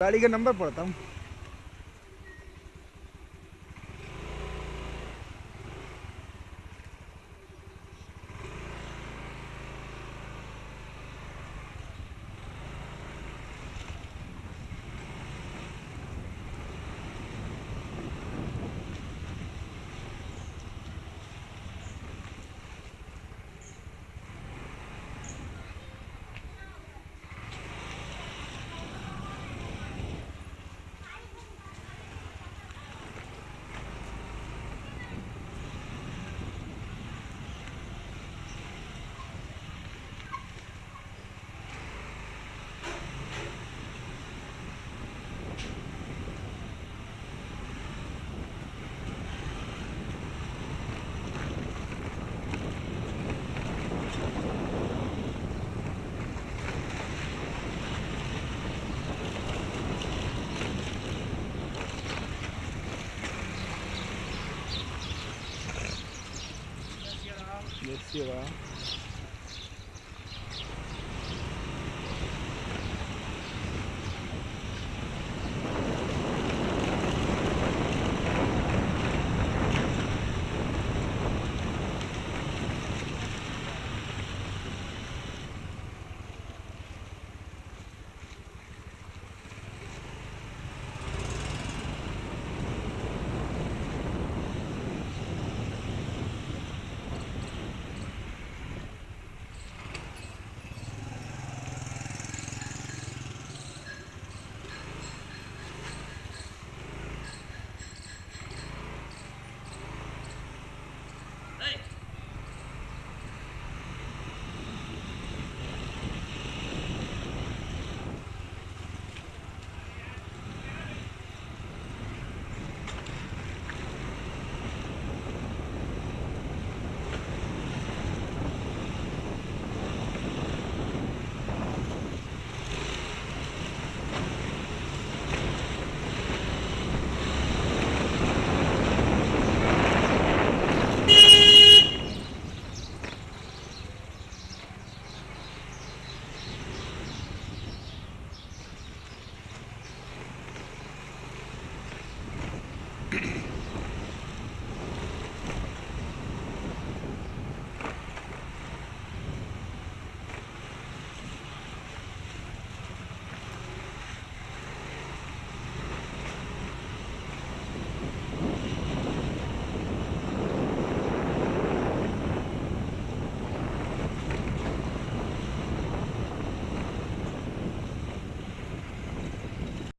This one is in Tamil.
गाड़ी का नंबर पढ़ता हूँ Iya.